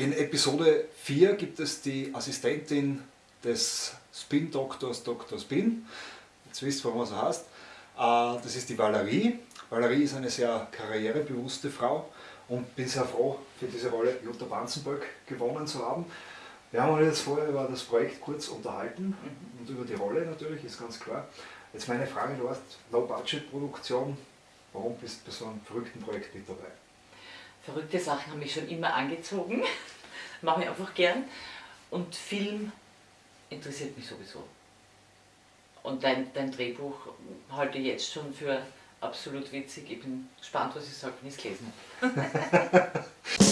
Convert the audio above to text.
In Episode 4 gibt es die Assistentin des Spin-Doktors Dr. Spin. Jetzt wisst ihr, was er heißt. Äh, das ist die Valerie. Valerie ist eine sehr karrierebewusste Frau und bin sehr froh, für diese Rolle Jutta Banzenböck gewonnen zu haben. Wir haben uns jetzt vorher über das Projekt kurz unterhalten mhm. und über die Rolle natürlich, ist ganz klar. Jetzt meine Frage, du hast Low-Budget-Produktion, warum bist du bei so einem verrückten Projekt mit dabei? Verrückte Sachen haben mich schon immer angezogen, mache ich einfach gern und Film interessiert mich sowieso. Und dein, dein Drehbuch halte ich jetzt schon für absolut witzig. Ich bin gespannt, was ich sage, wenn ich es gelesen habe.